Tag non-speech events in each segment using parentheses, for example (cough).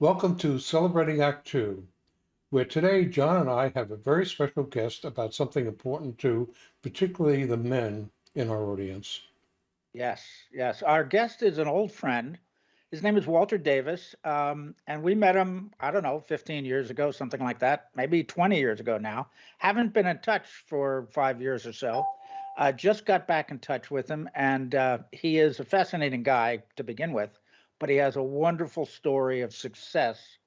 Welcome to Celebrating Act Two, where today John and I have a very special guest about something important to particularly the men in our audience. Yes, yes. Our guest is an old friend. His name is Walter Davis, um, and we met him, I don't know, 15 years ago, something like that, maybe 20 years ago now. Haven't been in touch for five years or so. Uh, just got back in touch with him, and uh, he is a fascinating guy to begin with, but he has a wonderful story of success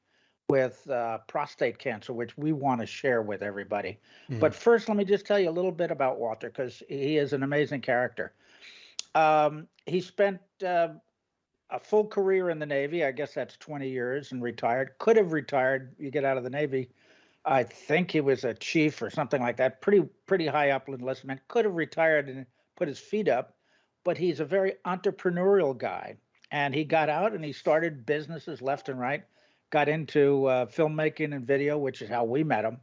with uh, prostate cancer, which we want to share with everybody. Mhm. But first, let me just tell you a little bit about Walter because he is an amazing character. Um, he spent uh, a full career in the Navy. I guess that's 20 years and retired. Could have retired. You get out of the Navy. I think he was a chief or something like that. Pretty pretty high up enlistment. Could have retired and put his feet up, but he's a very entrepreneurial guy. And he got out and he started businesses left and right. Got into uh, filmmaking and video, which is how we met him.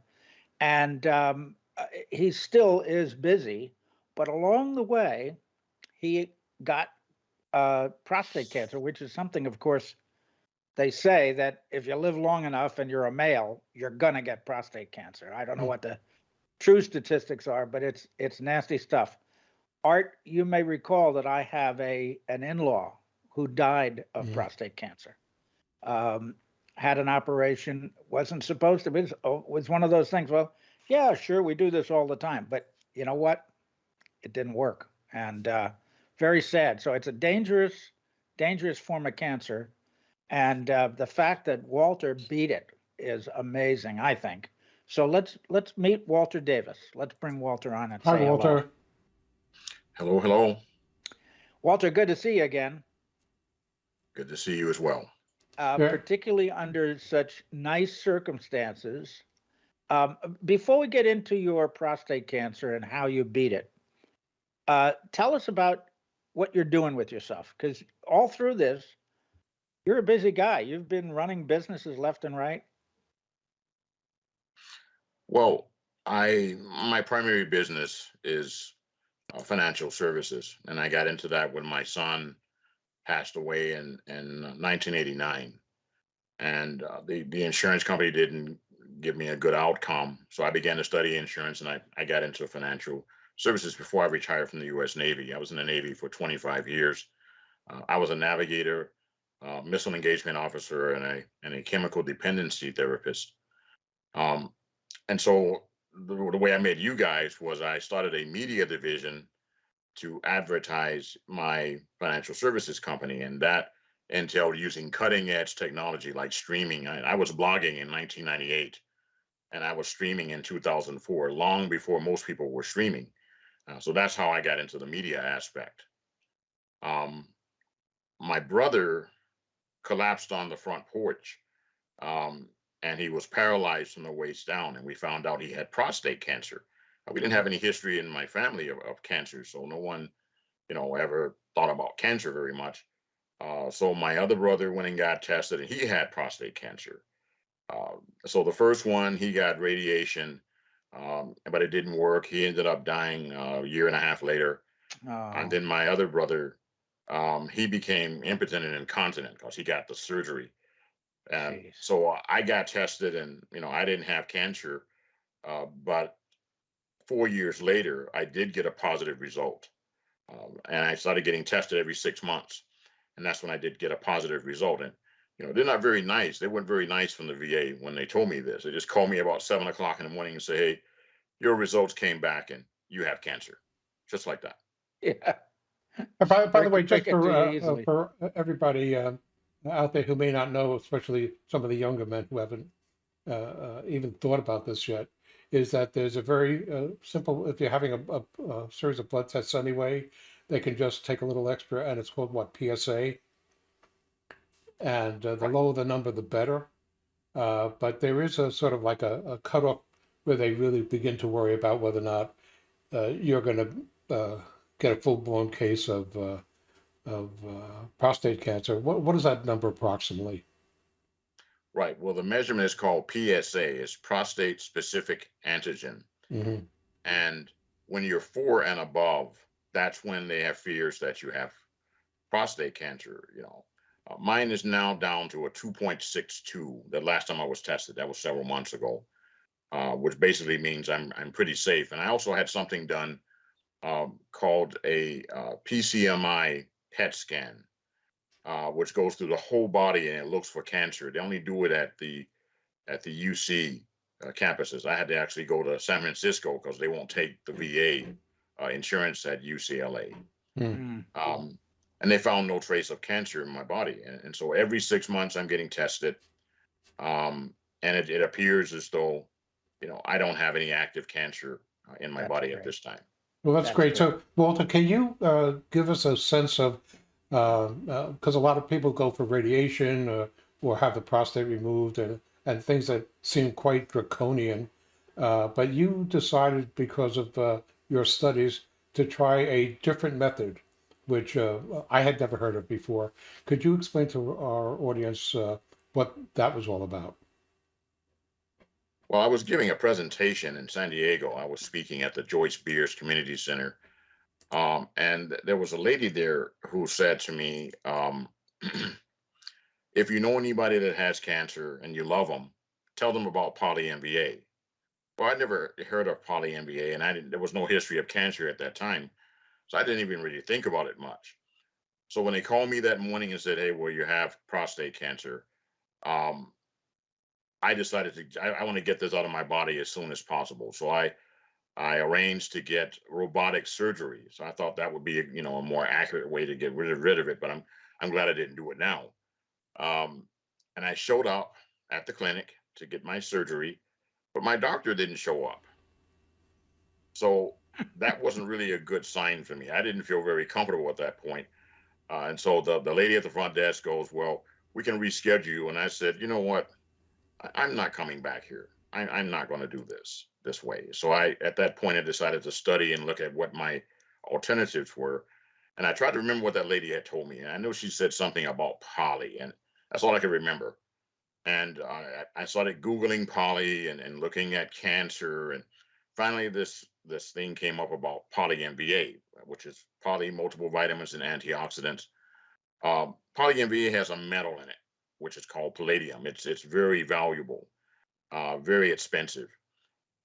And um, uh, he still is busy, but along the way, he got uh, prostate cancer, which is something, of course, they say that if you live long enough and you're a male, you're gonna get prostate cancer. I don't know Mm. what the true statistics are, but it's it's nasty stuff. Art, you may recall that I have a an in-law who died of Mhm. prostate cancer. Um, had an operation, wasn't supposed to be. It was- was one of those things. Well, yeah, sure, we do this all the time, but you know what? It didn't work, and uh, very sad. So it's a dangerous, dangerous form of cancer, and uh, the fact that Walter beat it is amazing. I think. So let's let's meet Walter Davis. Let's bring Walter on and Hi, say hello. Walter. Hello, hello. Walter, good to see you again. Good to see you as well. uh, Yeah. particularly under such nice circumstances. Um, before we get into your prostate cancer and how you beat it, uh, tell us about what you're doing with yourself. Because all through this, you're a busy guy. You've been running businesses left and right. Well, I my primary business is uh, financial services, and I got into that when my son passed away in in 1989, and uh, the the insurance company didn't give me a good outcome, so I began to study insurance, and I I got into financial services before I retired from the U.S. Navy. I was in the Navy for 25 years. Uh, I was a navigator, uh, missile engagement officer, and a and a chemical dependency therapist. Um, and so the, the way I met you guys was I started a media division to advertise my financial services company, and that entailed using cutting edge technology like streaming. I, I was blogging in 1998, and I was streaming in 2004, long before most people were streaming. Uh, so that's how I got into the media aspect. Um, my brother collapsed on the front porch. Um, and he was paralyzed from the waist down. And we found out he had prostate cancer. Uh, We didn't have any history in my family of, of cancer, so no one, you know, ever thought about cancer very much. Uh, so my other brother went and got tested, and he had prostate cancer. Uh, so the first one, he got radiation, um, but it didn't work. He ended up dying uh, a year and a half later. Oh, And then my other brother, um, he became impotent and incontinent because he got the surgery. And Jeez. so I got tested, and you know I didn't have cancer, uh, but four years later I did get a positive result, um, and I started getting tested every six months, and that's when I did get a positive result. And you know they're not very nice. They weren't very nice from the VA when they told me this. They just called me about seven o'clock in the morning and say, "Hey, your results came back, and you have cancer," just like that. yeah. Uh, By, by the way, just for, uh, uh, for everybody uh, out there who may not know, especially some of the younger men who haven't uh, uh, even thought about this yet, is that there's a very uh, simple, if you're having a, a, a series of blood tests anyway, they can just take a little extra and it's called what, PSA? And uh, the lower the number, the better. Uh, but there is a sort of like a, a cutoff where they really begin to worry about whether or not uh, you're going to uh, get a full blown case of uh, of uh, prostate cancer. What what is that number approximately? Right. Well, the measurement is called PSA, it's prostate specific antigen. hmm And when you're four and above, that's when they have fears that you have prostate cancer, you know. Uh, mine is now down to a 2.62. The last time I was tested, that was several months ago, uh, which basically means I'm I'm pretty safe. And I also had something done um, called a uh, PSMA PET scan, uh, which goes through the whole body and it looks for cancer. They only do it at the at the UC uh, campuses. I had to actually go to San Francisco because they won't take the VA uh, insurance at UCLA. Mm. Um, and they found no trace of cancer in my body. And, and so every six months I'm getting tested. Um, and it, it appears as though, you know, I don't have any active cancer uh, in my That's body great. at this time. Well, that's That's great. great. So, Walter, can you uh, give us a sense of, because a lot of people go for radiation uh, or have the prostate removed and, and things that seem quite draconian. Uh, but you decided because of uh, your studies to try a different method, which uh, I had never heard of before. Could you explain to our audience uh, what that was all about? Well, I was giving a presentation in San Diego. I was speaking at the Joyce Beers Community Center. Um, and there was a lady there who said to me, um, (clears throat) if you know anybody that has cancer and you love them, tell them about Poly MVA. Well, I never heard of Poly MVA, and I didn't, there was no history of cancer at that time. So I didn't even really think about it much. So when they called me that morning and said, hey, well, you have prostate cancer, um, I decided to I, I want to get this out of my body as soon as possible. So I I arranged to get robotic surgery. So I thought that would be you know a more accurate way to get rid of, rid of it. But I'm I'm glad I didn't do it now. Um, and I showed up at the clinic to get my surgery, but my doctor didn't show up. So that (laughs) wasn't really a good sign for me. I didn't feel very comfortable at that point. Uh, and so the, the lady at the front desk goes, Well, we can reschedule you. And I said, You know what? I- I'm not coming back here. I, I'm not going to do this this way. So I, at that point, I decided to study and look at what my alternatives were. And I tried to remember what that lady had told me. And I know she said something about poly, and that's all I could remember. And uh, I I started Googling poly and, and looking at cancer. And finally, this this thing came up about poly MVA, which is poly multiple vitamins and antioxidants. Um, poly MVA has a metal in it which is called palladium. It's it's very valuable, uh, very expensive,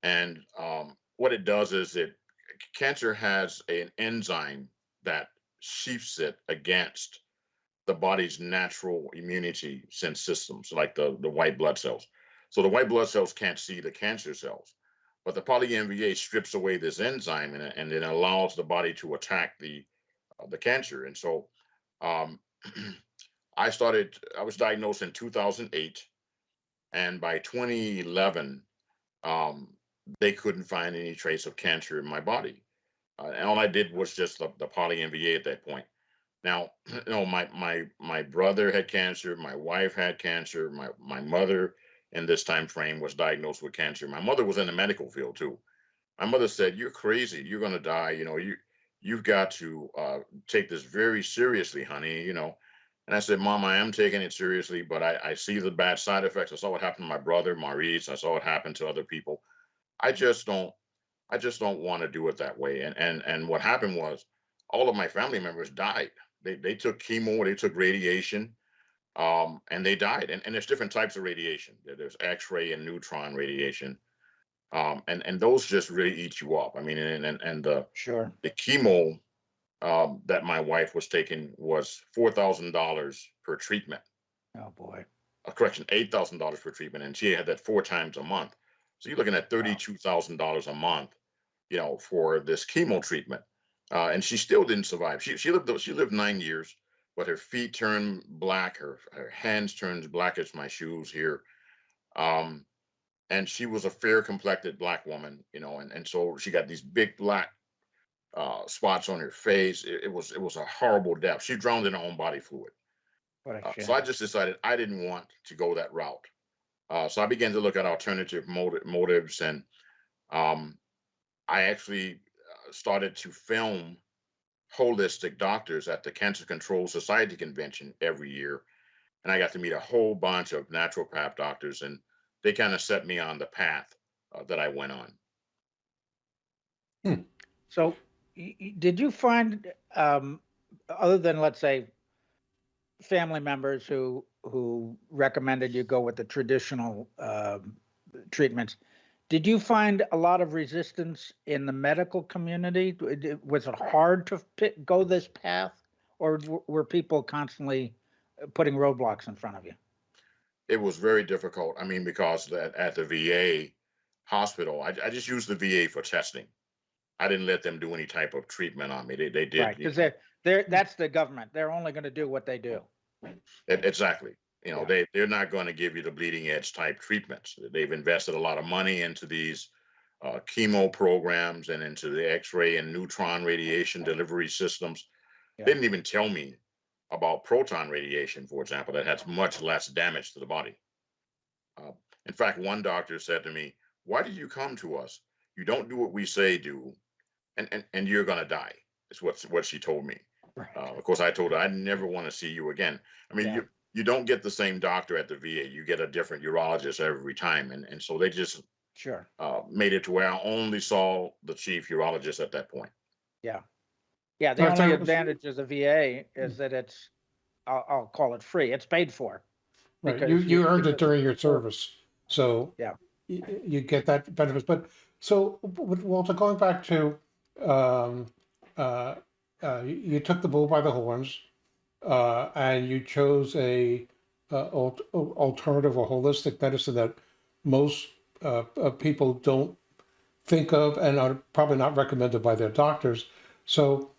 and um, what it does is it cancer has an enzyme that sheaths it against the body's natural immunity sense systems, like the the white blood cells. So the white blood cells can't see the cancer cells, but the poly-MVA strips away this enzyme and, and it allows the body to attack the uh, the cancer. And so um, (clears throat) I started, I was diagnosed in 2008. And by 2011, um, they couldn't find any trace of cancer in my body. Uh, and all I did was just the, the poly MVA at that point. Now, (clears throat) you know, my my my brother had cancer, my wife had cancer, my my mother in this time frame was diagnosed with cancer. My mother was in the medical field too. My mother said, "You're crazy. You're gonna die. You know, you you've got to uh, take this very seriously, honey. You know." And I said, Mom, I am taking it seriously, but I, I see the bad side effects. I saw what happened to my brother, Maurice. I saw what happened to other people. I just don't, I just don't want to do it that way. And and and what happened was all of my family members died. They they took chemo, they took radiation, um, and they died. And, and there's different types of radiation. There's X-ray and neutron radiation. Um, and, and those just really eat you up. I mean, and and, and the Sure. the chemo um, that my wife was taking was four thousand dollars per treatment. Oh boy. A correction, eight thousand dollars per treatment, and she had that four times a month. So you're looking at thirty-two thousand dollars a month, you know, for this chemo treatment. Uh, and she still didn't survive. She she lived she lived nine years, but her feet turned black, her her hands turned black as my shoes here. Um, and she was a fair complected black woman, you know, and, and so she got these big black uh, spots on her face. It, it was it was a horrible death. She drowned in her own body fluid. What a Uh, so I just decided I didn't want to go that route. Uh, so I began to look at alternative motive, motives, and um, I actually uh, started to film holistic doctors at the Cancer Control Society convention every year, and I got to meet a whole bunch of naturopath doctors, and they kind of set me on the path uh, that I went on. So, y- y- did you find, um, other than let's say family members who who recommended you go with the traditional um, treatments. Did you find a lot of resistance in the medical community? Was it hard to pick, go this path, or were people constantly uh, putting roadblocks in front of you? It was very difficult. I mean, because at, at the VA hospital, I, I just used the VA for testing. I didn't let them do any type of treatment on me. They, they did. Right, because they're that's the government. They're only going to do what they do. E- Exactly. You know, Yeah. they, they're not going to give you the bleeding edge type treatments. They've invested a lot of money into these uh, chemo programs and into the X-ray and neutron radiation delivery systems. Yeah. They didn't even tell me about proton radiation, for example, that has much less damage to the body. Uh, in fact, one doctor said to me, "Why did you come to us? You don't do what we say do, and and, and you're going to die." Is what what she told me. Right. Uh, of course, I told her I never want to see you again. I mean, Yeah. you you don't get the same doctor at the VA. You get a different urologist every time, and and so they just Sure. uh, made it to where I only saw the chief urologist at that point. Yeah, yeah. the Right, only advantage of the VA is that it's, I'll, I'll call it free. It's paid for. Right, because you, you earned it during your service, so. Yeah. You, you get that benefits, but, so, w- Walter, going back to, um, uh, uh, you, took the bull by the horns, uh, and you chose a, uh, al- alternative or holistic medicine that most, uh, uh, people don't think of and are probably not recommended by their doctors. So,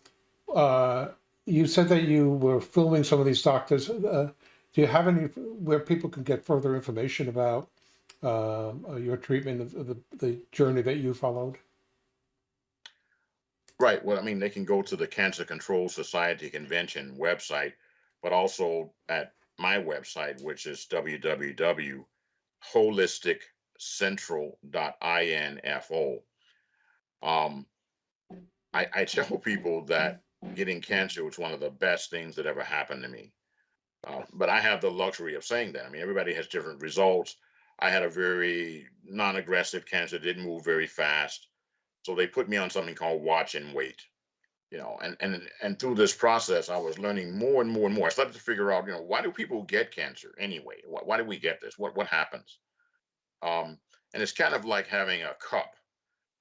uh, you said that you were filming some of these doctors. Do you have any where people can get further information about um, your treatment the, the journey that you followed? Right. Well, I mean, they can go to the Cancer Control Society convention website, but also at my website, which is www.holisticcentral.info. Um, I, I tell people that getting cancer was one of the best things that ever happened to me. Uh, but I have the luxury of saying that. I mean, everybody has different results. I had a very non-aggressive cancer, didn't move very fast. So they put me on something called watch and wait. You know, and and and through this process, I was learning more and more and more. I started to figure out, you know, why do people get cancer anyway? Why, why do we get this? What what happens? Um, and it's kind of like having a cup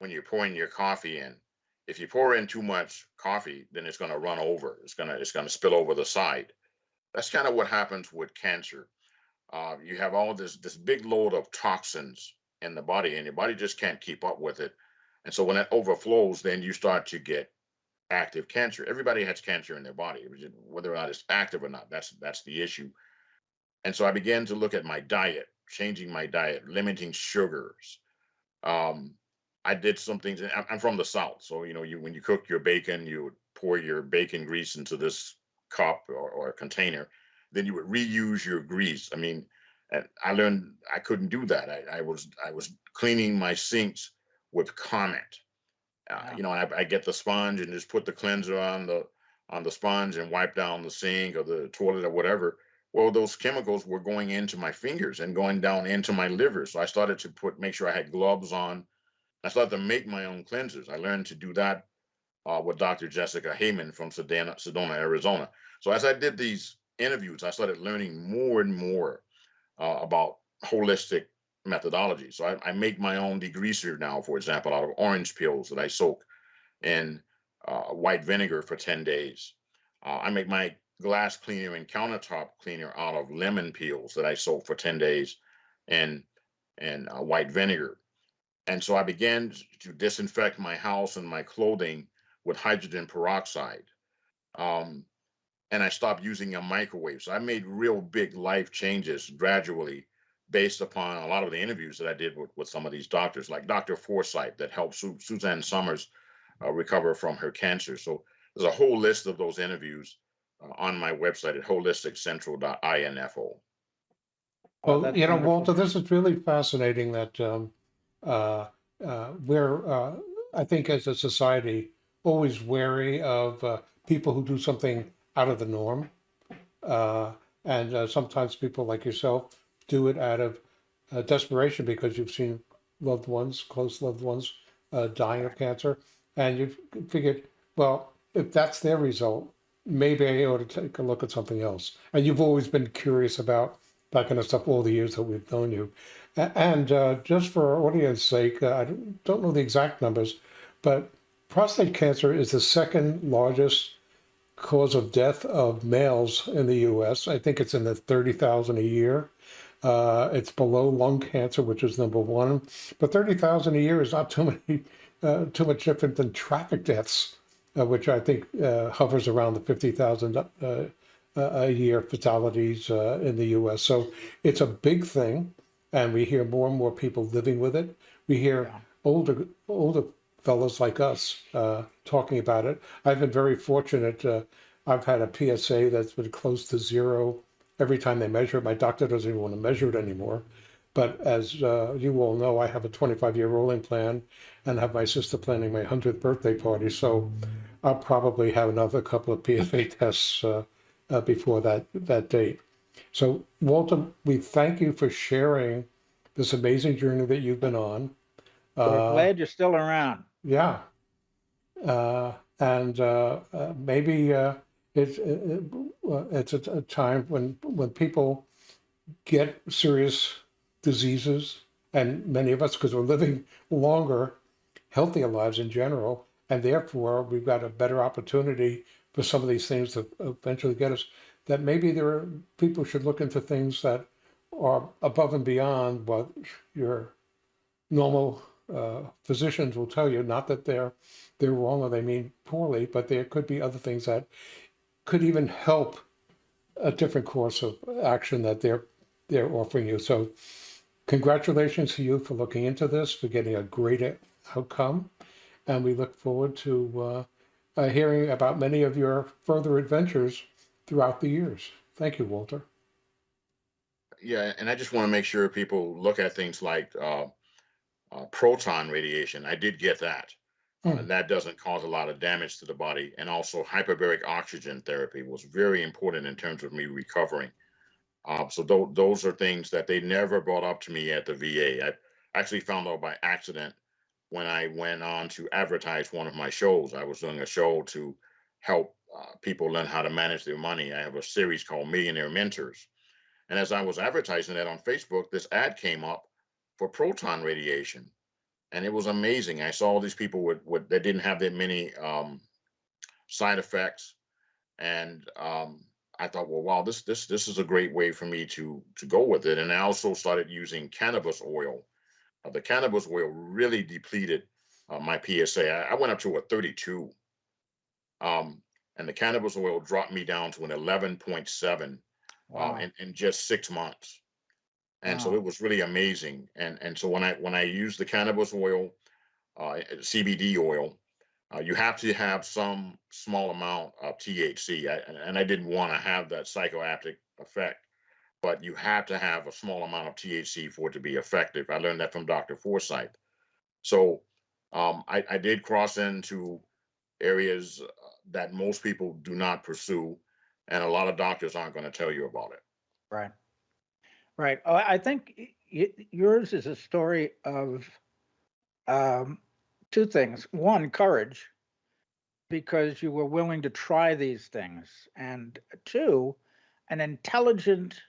when you're pouring your coffee in. If you pour in too much coffee, then it's going to run over. It's gonna it's going to spill over the side. That's kind of what happens with cancer. Uh, you have all this this big load of toxins in the body, and your body just can't keep up with it. And so when it overflows, then you start to get active cancer. Everybody has cancer in their body, whether or not it's active or not. That's that's the issue. And so I began to look at my diet, changing my diet, limiting sugars. Um, I did some things. I'm, I'm from the South, so you know, you when you cook your bacon, you would pour your bacon grease into this cup or, or container. Then you would reuse your grease. I mean, I learned I couldn't do that. I, I was I was cleaning my sinks with Comet. Uh, Wow. You know, I, I get the sponge and just put the cleanser on the on the sponge and wipe down the sink or the toilet or whatever. Well, those chemicals were going into my fingers and going down into my liver. So I started to put make sure I had gloves on. I started to make my own cleansers. I learned to do that uh, with Dr. Jessica Heyman from Sedona, Sedona, Arizona. So as I did these interviews, I started learning more and more uh, about holistic methodology. So I, I make my own degreaser now, for example, out of orange peels that I soak in uh, white vinegar for 10 days. Uh, I make my glass cleaner and countertop cleaner out of lemon peels that I soak for 10 days in, in uh, white vinegar. And so I began to disinfect my house and my clothing with hydrogen peroxide. Um, and I stopped using a microwave. So I made real big life changes gradually based upon a lot of the interviews that I did with, with some of these doctors, like Dr. Forsythe that helped Su- Suzanne Somers uh, recover from her cancer. So there's a whole list of those interviews uh, on my website at holisticcentral.info. Oh, Well, that's you know, wonderful. Walter, this is really fascinating that um, uh, uh, we're, uh, I think, as a society, always wary of uh, people who do something out of the norm. Uh, and uh, sometimes people like yourself do it out of uh, desperation because you've seen loved ones, close loved ones, uh, dying of cancer. And you've figured, well, if that's their result, maybe I ought to take a look at something else. And you've always been curious about that kind of stuff all the years that we've known you. And uh, just for our audience sake, uh, I don't- don't know the exact numbers, but prostate cancer is the second largest cause of death of males in the U.S. I think it's in the 30,000 a year. Uh, it's below lung cancer, which is number one. But 30,000 a year is not too (laughs) many, uh, too much different than traffic deaths, uh, which I think uh, hovers around the 50,000 uh, a- a year fatalities uh, in the U.S. So it's a big thing, and we hear more and more people living with it. We hear Yeah. older older fellows like us uh, talking about it. I've been very fortunate. Uh, I've had a PSA that's been close to zero every time they measure it. My doctor doesn't even want to measure it anymore. But as uh, you all know, I have a 25 year rolling plan and have my sister planning my 100th birthday party. So I'll probably have another couple of PSA (laughs) tests uh, uh, before that, that date. So, Walter, we thank you for sharing this amazing journey that you've been on. We're Uh, glad you're still around. yeah. Uh, and uh, uh, maybe uh, it's uh, it's a, a time when when people get serious diseases, and many of us, because we're living longer, healthier lives in general, and therefore we've got a better opportunity for some of these things to eventually get us. That maybe there are people should look into things that are above and beyond what your normal uh, physicians will tell you. Not that they're they're wrong or they mean poorly, but there could be other things that could even help a different course of action that they're they're offering you. So, congratulations to you for looking into this, for getting a great outcome, and we look forward to uh, uh, hearing about many of your further adventures throughout the years. Thank you, Walter. Yeah, and I just want to make sure people look at things like uh, uh, proton radiation. I did get that. Uh, Hmm. that doesn't cause a lot of damage to the body. And also, hyperbaric oxygen therapy was very important in terms of me recovering. Uh, so tho- those are things that they never brought up to me at the VA. I actually found out by accident when I went on to advertise one of my shows. I was doing a show to help uh, people learn how to manage their money. I have a series called Millionaire Mentors. And as I was advertising that on Facebook, this ad came up for proton radiation. And it was amazing. I saw all these people with, with that didn't have that many um, side effects. And um, I thought, well, wow, this this this is a great way for me to to go with it. And I also started using cannabis oil. Uh, the cannabis oil really depleted uh, my PSA. I, I went up to a 32. Um, and the cannabis oil dropped me down to an 11.7 Wow. uh, in, in just six months. And so it was really amazing. And and so when I when I use the cannabis oil, uh, CBD oil, uh, you have to have some small amount of THC. I, and- and I didn't want to have that psychoactive effect, but you have to have a small amount of THC for it to be effective. I learned that from Dr. Forsythe. So um, I, I did cross into areas uh, that most people do not pursue, and a lot of doctors aren't going to tell you about it. Right. Right. Oh, I think yours is a story of um, two things. One, courage, because you were willing to try these things, and two, an intelligent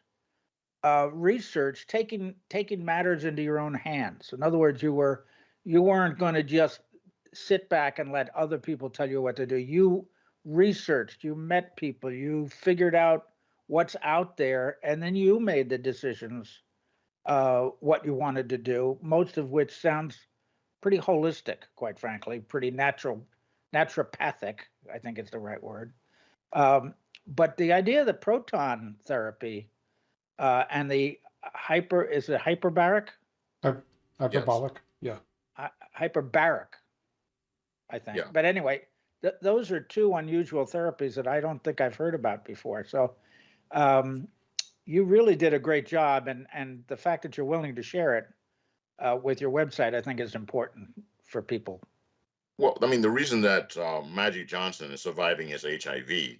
uh, research taking taking matters into your own hands. In other words, you were you weren't going to just sit back and let other people tell you what to do. You researched, you met people, you figured out what's out there, and then you made the decisions uh, what you wanted to do. Most of which sounds pretty holistic, quite frankly, pretty natural, naturopathic. I think is the right word. Um, but the idea that proton therapy uh, and the hyper is it hyperbaric Hyperbolic. Yeah. hy- hyperbaric, I think. Yeah. But anyway, th- those are two unusual therapies that I don't think I've heard about before. So um, you really did a great job, and and the fact that you're willing to share it uh, with your website, I think, is important for people. Well, I mean, the reason that uh, Magic Johnson is surviving his HIV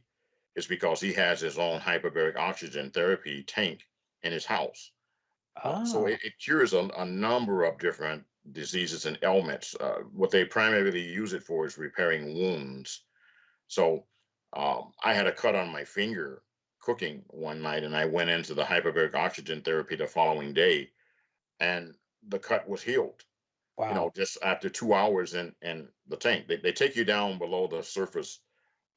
is because he has his own hyperbaric oxygen therapy tank in his house. Uh, So Oh. it, it cures a, a number of different diseases and ailments. Uh, what they primarily use it for is repairing wounds. So um, I had a cut on my finger cooking one night, and I went into the hyperbaric oxygen therapy the following day, and the cut was healed. Wow. You know, just after two hours in in the tank, they they take you down below the surface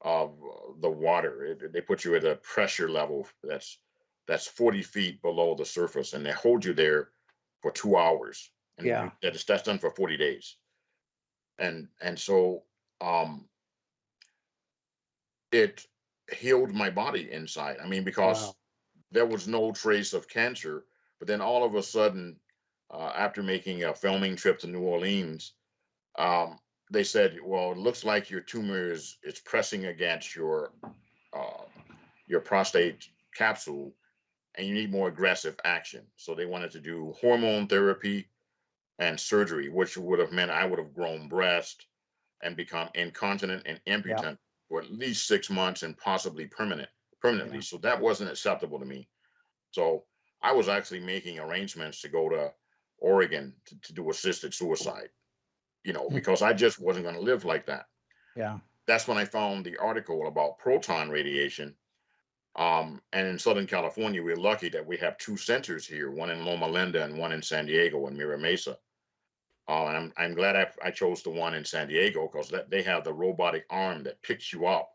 of uh, the water. It- they put you at a pressure level that's that's 40 feet below the surface, and they hold you there for two hours. And Yeah. that is that's done for 40 days. And and so um it healed my body inside. I mean, because Wow. there was no trace of cancer, but then all of a sudden, uh, after making a filming trip to New Orleans, um, they said, "Well, it looks like your tumor is it's pressing against your uh, your prostate capsule, and you need more aggressive action." So they wanted to do hormone therapy and surgery, which would have meant I would have grown breast and become incontinent and impotent for at least six months and possibly permanent permanently. Yeah. So that wasn't acceptable to me. So I was actually making arrangements to go to Oregon to, to do assisted suicide, you know, Hmm. because I just wasn't going to live like that. Yeah. That's when I found the article about proton radiation. Um, and in Southern California, we're lucky that we have two centers here, one in Loma Linda and one in San Diego and Mira Mesa. Uh, and I'm, I'm glad I, I chose the one in San Diego because that they have the robotic arm that picks you up.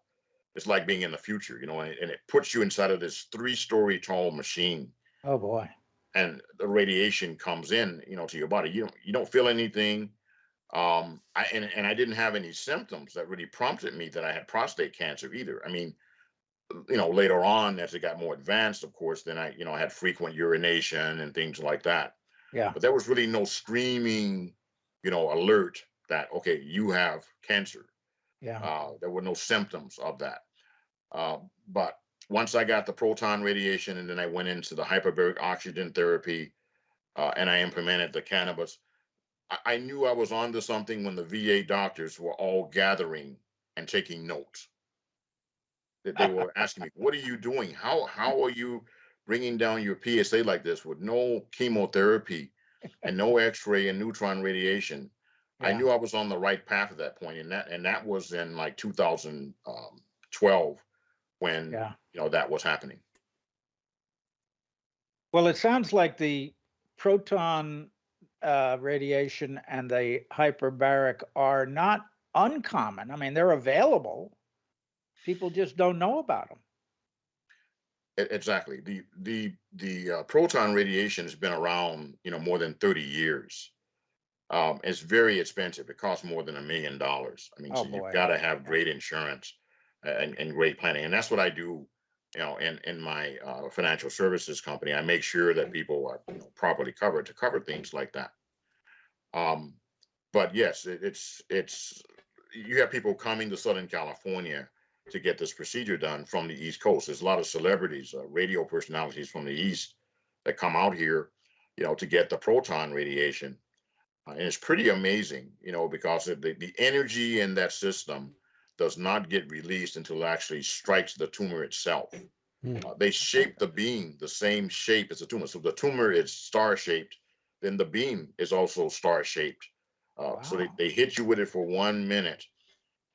It's like being in the future, you know, and, and it puts you inside of this three-story tall machine Oh, boy. and the radiation comes in, you know, to your body. You don't you don't feel anything. Um, I and, and I didn't have any symptoms that really prompted me that I had prostate cancer either. I mean, you know, later on as it got more advanced, of course, then I, you know, I had frequent urination and things like that. Yeah. But there was really no screaming, you know, alert that okay, you have cancer. Yeah. Uh, there were no symptoms of that. Uh, but once I got the proton radiation and then I went into the hyperbaric oxygen therapy uh, and I implemented the cannabis, I, I knew I was onto something when the VA doctors were all gathering and taking notes. They, they were (laughs) asking me, "What are you doing? How how are you bringing down your PSA like this with no chemotherapy and no X-ray and neutron radiation?" I knew I was on the right path at that point, and that and that was in like 2012 when Yeah. you know that was happening. Well, it sounds like the proton uh, radiation and the hyperbaric are not uncommon. I mean, they're available. People just don't know about them. Exactly. The the the uh, proton radiation has been around, you know, more than 30 years. Um, it's very expensive. It costs more than a million dollars. I mean, Oh, so boy. you've got to have great insurance and, and great planning. And that's what I do, you know, in in my uh, financial services company. I make sure that people are you know, properly covered to cover things like that. Um, but yes, it, it's it's you have people coming to Southern California to get this procedure done from the East Coast. There's a lot of celebrities, uh, radio personalities from the East that come out here, you know, to get the proton radiation. Uh, and it's pretty amazing, you know, because the, the energy in that system does not get released until it actually strikes the tumor itself. Hmm. Uh, they shape the beam the same shape as the tumor. So the tumor is star shaped, then the beam is also star shaped. Uh, So they, they hit you with it for one minute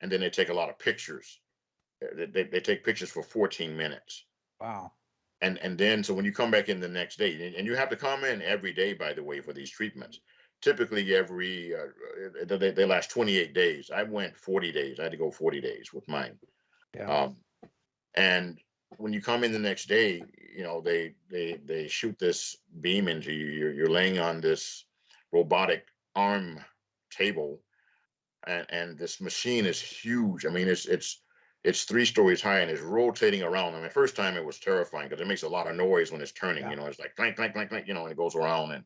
and then they take a lot of pictures. They, they, take pictures for 14 minutes. Wow. And, and then, so when you come back in the next day, and, and you have to come in every day, by the way, for these treatments. Typically, every, uh, they, they last 28 days. I went 40 days. I had to go 40 days with mine. Yeah. Um, and when you come in the next day, you know, they, they, they shoot this beam into you. You're, you're laying on this robotic arm table. And, and this machine is huge. I mean, it's, it's, it's three stories high and it's rotating around. I mean, first time it was terrifying because it makes a lot of noise when it's turning, Yeah. you know, it's like clank, clank, clank, clank, you know, and it goes around and,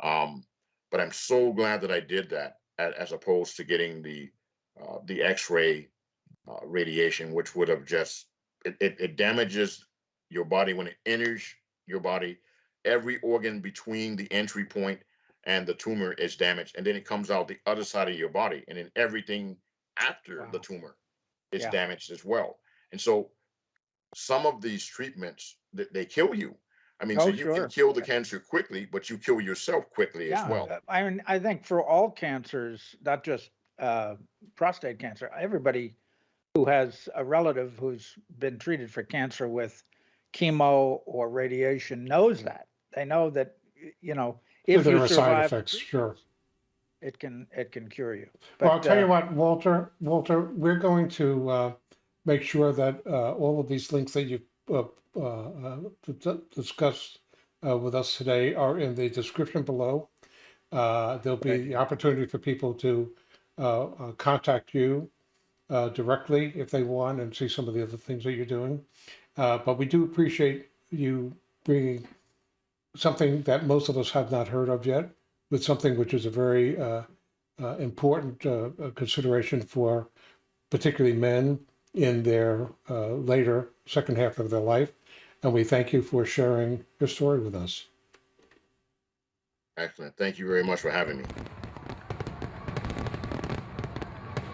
um, but I'm so glad that I did that as, opposed to getting the, uh, the x-ray uh, radiation, which would have just it, it, it damages your body when it enters your body. Every organ between the entry point and the tumor is damaged, and then it comes out the other side of your body, and then everything after the tumor is Yeah. damaged as well. And so, some of these treatments they, they kill you. I mean, so Oh, you sure. can kill the cancer quickly, but you kill yourself quickly Yeah. as well. I mean, I think for all cancers, not just uh, prostate cancer, everybody who has a relative who's been treated for cancer with chemo or radiation knows that. They know that, you know, if There you are side effects, sure. It can, it can cure you. Well, I'll But, tell you uh, what, Walter, Walter, we're going to uh, make sure that uh, all of these links that you uh, uh, uh, discussed uh, with us today are in the description below. Uh, There'll be the opportunity for people to uh, uh, contact you uh, directly if they want and see some of the other things that you're doing. Uh, But we do appreciate you bringing something that most of us have not heard of yet, with something which is a very uh, uh, important uh, uh, consideration for particularly men in their uh, later second half of their life. And we thank you for sharing your story with us. Excellent. Thank you very much for having me.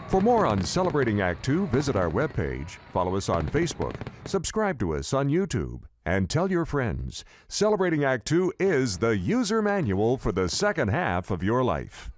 For more on Celebrating Act Two, visit our webpage, follow us on Facebook, subscribe to us on YouTube, and tell your friends. Celebrating Act Two is the user manual for the second half of your life.